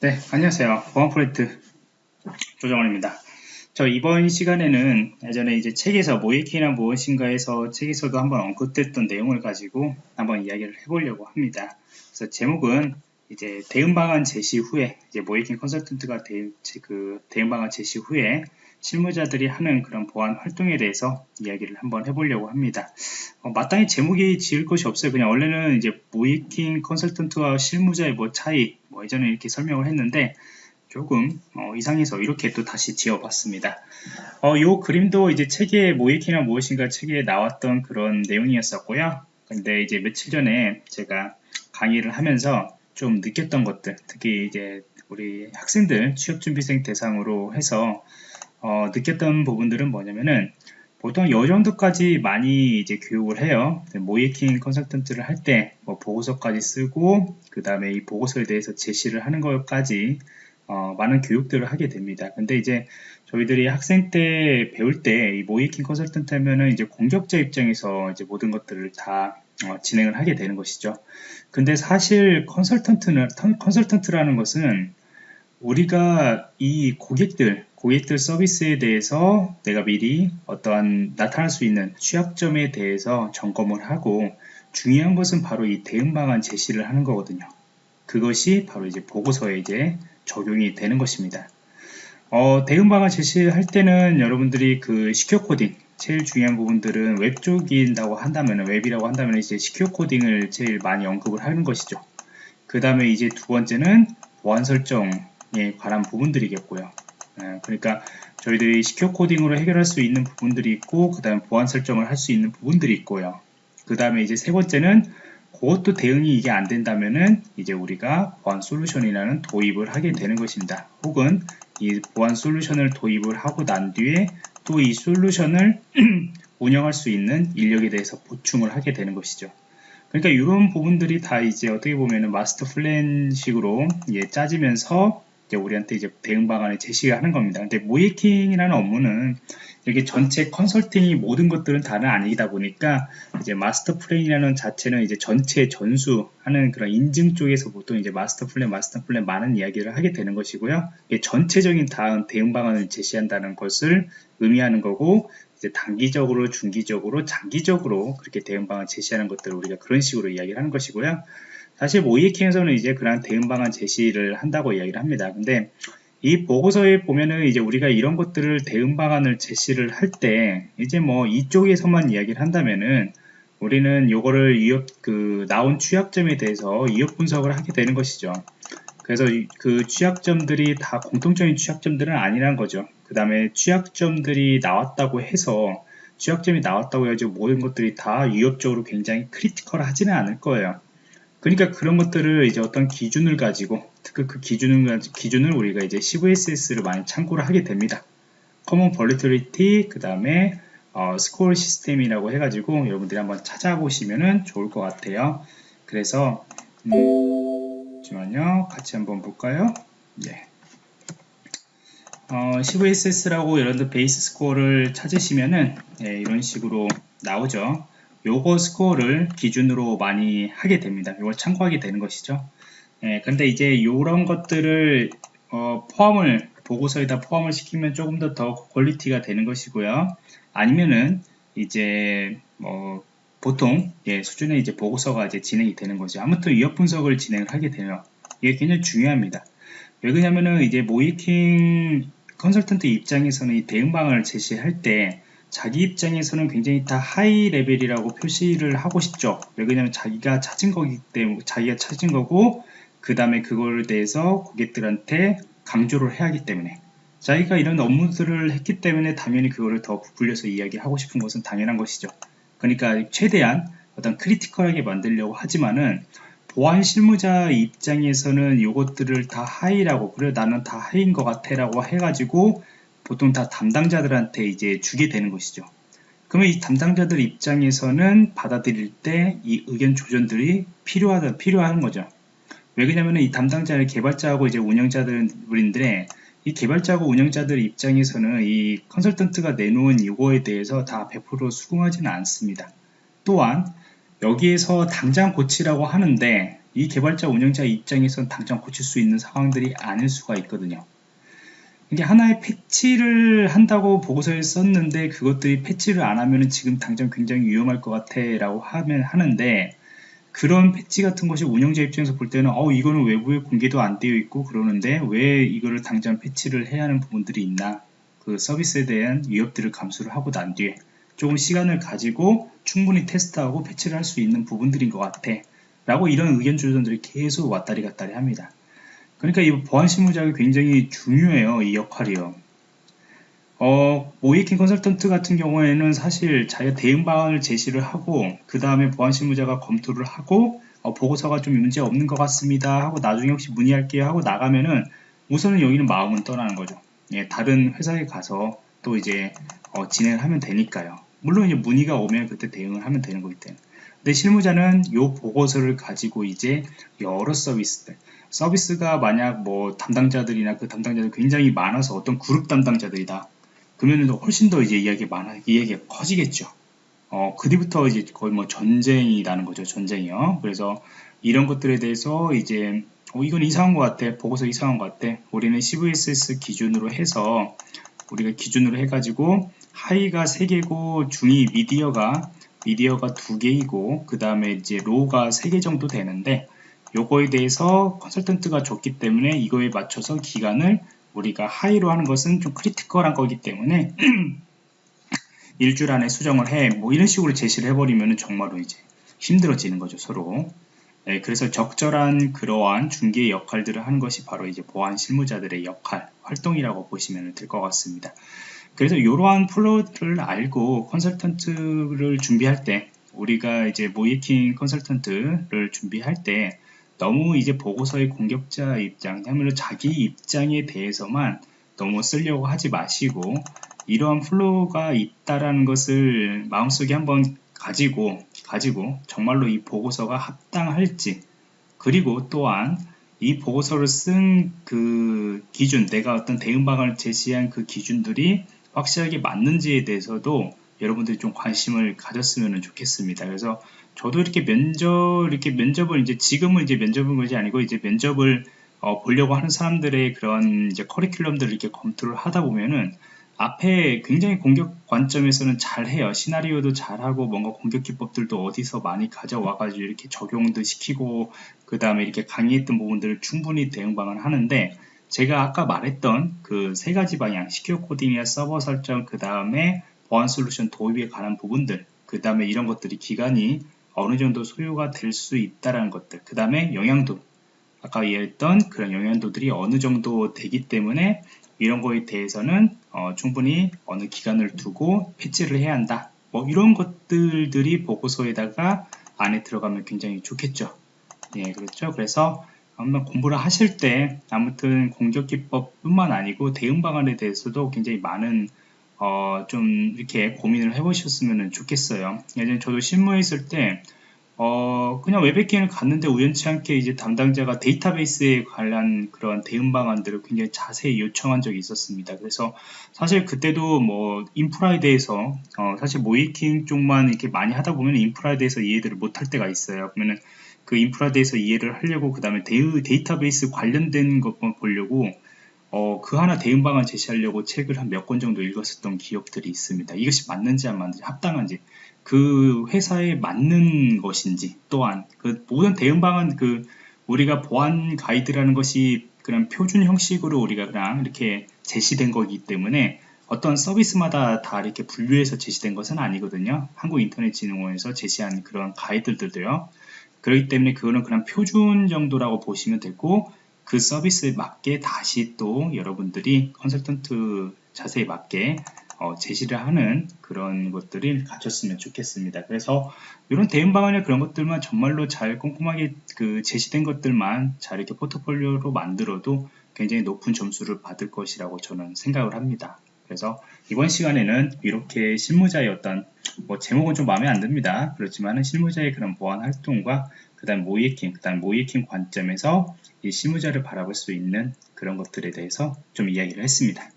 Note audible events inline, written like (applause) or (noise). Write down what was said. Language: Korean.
네, 안녕하세요. 보안 프로젝트 조정원입니다. 저 이번 시간에는 예전에 이제 책에서 모이키란 무엇인가에서 책에서도 한번 언급됐던 내용을 가지고 한번 이야기를 해보려고 합니다. 그래서 제목은 이제 대응 방안 제시 후에 이제 모이킹 컨설턴트가 대, 그 대응 방안 제시 후에 실무자들이 하는 그런 보안 활동에 대해서 이야기를 한번 해보려고 합니다. 어, 마땅히 제목이 지을 것이 없어요. 그냥 원래는 이제 모이킹 컨설턴트와 실무자의 뭐 차이, 뭐 예전에 이렇게 설명을 했는데 조금 어, 이상해서 이렇게 또 다시 지어봤습니다. 어, 요 그림도 이제 책에 모이킹이란 무엇인가 책에 나왔던 그런 내용이었었고요. 근데 이제 며칠 전에 제가 강의를 하면서 좀 느꼈던 것들, 특히 이제 우리 학생들 취업준비생 대상으로 해서 어, 느꼈던 부분들은 뭐냐면은 보통 이 정도까지 많이 이제 교육을 해요. 모이킹 컨설턴트를 할 때 뭐 보고서까지 쓰고 그 다음에 이 보고서에 대해서 제시를 하는 것까지 어, 많은 교육들을 하게 됩니다. 근데 이제 저희들이 학생 때 배울 때 이 모이킹 컨설턴트 하면은 이제 공격자 입장에서 이제 모든 것들을 다 어, 진행을 하게 되는 것이죠. 근데 사실 컨설턴트는 컨설턴트라는 것은 우리가 이 고객들 고객들 서비스에 대해서 내가 미리 어떠한 나타날 수 있는 취약점에 대해서 점검을 하고 중요한 것은 바로 이 대응 방안 제시를 하는 거거든요. 그것이 바로 이제 보고서에 이제 적용이 되는 것입니다. 어, 대응 방안 제시할 때는 여러분들이 그 secure coding 제일 중요한 부분들은 웹 쪽인다고 한다면 웹이라고 한다면 이제 secure coding을 제일 많이 언급을 하는 것이죠. 그 다음에 이제 두 번째는 보안 설정에 관한 부분들이겠고요. 예, 그러니까 저희들이 secure coding으로 해결할 수 있는 부분들이 있고 그 다음에 보안 설정을 할 수 있는 부분들이 있고요. 그 다음에 이제 세 번째는 그것도 대응이 이게 안 된다면은 이제 우리가 보안 솔루션이라는 도입을 하게 되는 것입니다. 혹은 이 보안 솔루션을 도입을 하고 난 뒤에 또 이 솔루션을 (clears throat) 운영할 수 있는 인력에 대해서 보충을 하게 되는 것이죠. 그러니까 이런 부분들이 다 이제 어떻게 보면은 마스터 플랜식으로 예, 짜지면서 이제 우리한테 이제 대응 방안을 제시하는 겁니다. 근데 모이킹이라는 업무는 이렇게 전체 컨설팅이 모든 것들은 다는 아니다 보니까 이제 마스터 플랜이라는 자체는 이제 전체 전수하는 그런 인증 쪽에서 보통 이제 마스터 플랜, 마스터 플랜 많은 이야기를 하게 되는 것이고요. 전체적인 다음 대응 방안을 제시한다는 것을 의미하는 거고 이제 단기적으로, 중기적으로, 장기적으로 그렇게 대응 방안 제시하는 것들을 우리가 그런 식으로 이야기를 하는 것이고요. 사실 모의해킹에서는 이제 그런 대응 방안 제시를 한다고 이야기를 합니다. 근데 이 보고서에 보면은 이제 우리가 이런 것들을 대응 방안을 제시를 할 때 이제 뭐 이쪽에서만 이야기를 한다면은 우리는 요거를 위협 그 나온 취약점에 대해서 위협 분석을 하게 되는 것이죠. 그래서 그 취약점들이 다 공통적인 취약점들은 아니란 거죠. 그 다음에 취약점들이 나왔다고 해서 취약점이 나왔다고 해야지 모든 것들이 다 위협적으로 굉장히 critical 하지는 않을 거예요. 그러니까 그런 것들을 이제 어떤 기준을 가지고 특히 그 기준을 기준을 우리가 이제 CVSS를 많이 참고를 하게 됩니다. Common Volatility 그 다음에 어, 스코어 시스템이라고 해가지고 여러분들이 한번 찾아보시면 좋을 것 같아요. 그래서 음, 잠시만요. 같이 한번 볼까요? 네. 어, CVSS라고 여러분들 베이스 스코어를 찾으시면은 네, 이런 식으로 나오죠. 요거 스코어를 기준으로 많이 하게 됩니다. 이걸 참고하게 되는 것이죠. 예, 근데 이제 이런 것들을 어, 포함을 보고서에다 포함을 시키면 조금 더 더 quality가 되는 것이고요. 아니면은 이제 뭐 보통 예, 수준의 이제 보고서가 이제 진행이 되는 거죠. 아무튼 위협 분석을 진행을 하게 되면 이게 굉장히 중요합니다. 왜냐면은 이제 모의해킹 컨설턴트 입장에서는 이 대응 방안을 제시할 때 자기 입장에서는 굉장히 다 high level이라고 표시를 하고 싶죠. 왜냐하면 자기가 찾은 거기 때문에 자기가 찾은 거고 그 다음에 그거에 대해서 고객들한테 강조를 해야 하기 때문에 자기가 이런 업무들을 했기 때문에 당연히 그거를 더 부풀려서 이야기하고 싶은 것은 당연한 것이죠. 그러니까 최대한 어떤 critical하게 만들려고 하지만은 보안 실무자 입장에서는 이것들을 다 high라고 그래 나는 다 high인 것 같아 라고 해가지고 보통 다 담당자들한테 이제 주게 되는 것이죠. 그러면 이 담당자들 입장에서는 받아들일 때 이 의견 조정들이 필요하다, 필요한 거죠. 왜 그러냐면 이 담당자는 개발자하고 이제 운영자들인데 이 개발자하고 운영자들 입장에서는 이 컨설턴트가 내놓은 이거에 대해서 다 100% 수긍하지는 않습니다. 또한 여기에서 당장 고치라고 하는데 이 개발자 운영자 입장에선 당장 고칠 수 있는 상황들이 아닐 수가 있거든요. 이게 하나의 패치를 한다고 보고서에 썼는데 그것들이 패치를 안 하면 지금 당장 굉장히 위험할 것 같아 라고 하면 하는데 그런 패치 같은 것이 운영자 입장에서 볼 때는 어 이거는 외부에 공개도 안 되어 있고 그러는데 왜 이거를 당장 패치를 해야 하는 부분들이 있나? 그 서비스에 대한 위협들을 감수를 하고 난 뒤에 조금 시간을 가지고 충분히 테스트하고 패치를 할 수 있는 부분들인 것 같아. 라고 이런 의견 주전들이 계속 왔다리 갔다리 합니다. 그러니까 이 보안 실무자가 굉장히 중요해요 이 역할이요 어, 모이킹 컨설턴트 같은 경우에는 사실 자기가 대응 방안을 제시를 하고 그 다음에 보안 실무자가 검토를 하고 어, 보고서가 좀 문제 없는 것 같습니다 하고 나중에 혹시 문의할게요 하고 나가면은 우선은 여기는 마음은 떠나는 거죠 예, 다른 회사에 가서 또 이제 어, 진행을 하면 되니까요. 물론 이제 문의가 오면 그때 대응을 하면 되는 거기 때문에. 근데 실무자는 이 보고서를 가지고 이제 여러 서비스들, 서비스가 만약 뭐 담당자들이나 그 담당자들 굉장히 많아서 어떤 그룹 담당자들이다. 그러면 훨씬 더 이제 이야기가 많아, 이야기가 커지겠죠. 어, 그 뒤부터 이제 거의 뭐 전쟁이라는 거죠. 전쟁이요. 그래서 이런 것들에 대해서 이제 어, 이건 이상한 것 같아. 보고서 이상한 것 같아. 우리는 CVSS 기준으로 해서 우리가 기준으로 해가지고 하이가 3개고 중이 미디어가 medium가 2개이고 그 다음에 이제 low가 3개 정도 되는데 요거에 대해서 컨설턴트가 줬기 때문에 이거에 맞춰서 기간을 우리가 high로 하는 것은 좀 critical한 거기 때문에 (clears throat) 일주일 안에 수정을 해 뭐 이런 식으로 제시를 해버리면 정말로 이제 힘들어지는 거죠 서로 네, 그래서 적절한 그러한 중개 역할들을 하는 것이 바로 이제 보안 실무자들의 역할, 활동이라고 보시면 될 것 같습니다. 그래서 이러한 flow를 알고 컨설턴트를 준비할 때 우리가 이제 모의해킹 컨설턴트를 준비할 때 너무 이제 보고서의 공격자 입장, 그야말로 자기 입장에 대해서만 너무 쓰려고 하지 마시고 이러한 flow가 있다라는 것을 마음속에 한번 가지고 가지고 정말로 이 보고서가 합당할지 그리고 또한 이 보고서를 쓴 그 기준 내가 어떤 대응 방안을 제시한 그 기준들이 확실하게 맞는지에 대해서도 여러분들이 좀 관심을 가졌으면 좋겠습니다. 그래서 저도 이렇게 면접 이렇게 면접을 이제 지금은 이제 면접은 것이 아니고 이제 면접을 어, 보려고 하는 사람들의 그런 이제 커리큘럼들을 이렇게 검토를 하다 보면은 앞에 굉장히 공격 관점에서는 잘해요. 시나리오도 잘하고 뭔가 공격 기법들도 어디서 많이 가져와가지고 이렇게 적용도 시키고 그 다음에 이렇게 강의했던 부분들을 충분히 대응 방안을 하는데 제가 아까 말했던 그 세 가지 방향 시큐어 코딩이나 서버 설정 그 다음에 보안 솔루션 도입에 관한 부분들 그 다음에 이런 것들이 기간이 어느 정도 소요가 될 수 있다라는 것들 그 다음에 영향도 아까 이해했던 그런 영향도들이 어느 정도 되기 때문에 이런 거에 대해서는 어, 충분히 어느 기간을 두고 패치를 해야 한다. 뭐 이런 것들들이 보고서에다가 안에 들어가면 굉장히 좋겠죠. 예, 그렇죠. 그래서 한번 공부를 하실 때 아무튼 공격 기법뿐만 아니고 대응 방안에 대해서도 굉장히 많은 어, 좀 이렇게 고민을 해보셨으면 좋겠어요. 예전에 저도 실무에 있을 때 어, 그냥 웹에킹을 갔는데 우연치 않게 이제 담당자가 데이터베이스에 관한 그런 대응 방안들을 굉장히 자세히 요청한 적이 있었습니다. 그래서 사실 그때도 뭐 인프라에 대해서 어, 사실 모이킹 쪽만 이렇게 많이 하다 보면 인프라에 대해서 이해들을 못할 때가 있어요. 그러면은 그 인프라에 대해서 이해를 하려고 그 다음에 데이터베이스 관련된 것만 보려고 어, 그 하나 대응 방안 제시하려고 책을 한 몇 권 정도 읽었었던 기억들이 있습니다. 이것이 맞는지 안 맞는지 합당한지 그 회사에 맞는 것인지 또한 그 모든 대응 방안 그 우리가 보안 가이드라는 것이 그냥 표준 형식으로 우리가 그냥 이렇게 제시된 거기 때문에 어떤 서비스마다 다 이렇게 분류해서 제시된 것은 아니거든요. 한국인터넷진흥원에서 제시한 그런 가이드들도요. 그렇기 때문에 그거는 그냥 표준 정도라고 보시면 되고 그 서비스에 맞게 다시 또 여러분들이 컨설턴트 자세히 맞게 어, 제시를 하는 그런 것들을 가졌으면 좋겠습니다. 그래서 이런 대응 방안이나 그런 것들만 정말로 잘 꼼꼼하게 그 제시된 것들만 잘 이렇게 포트폴리오로 만들어도 굉장히 높은 점수를 받을 것이라고 저는 생각을 합니다. 그래서 이번 시간에는 이렇게 실무자의 어떤 뭐 제목은 좀 마음에 안 듭니다. 그렇지만 실무자의 그런 보안 활동과 그 다음 모이킹, 그 다음 모이킹 관점에서 이 실무자를 바라볼 수 있는 그런 것들에 대해서 좀 이야기를 했습니다.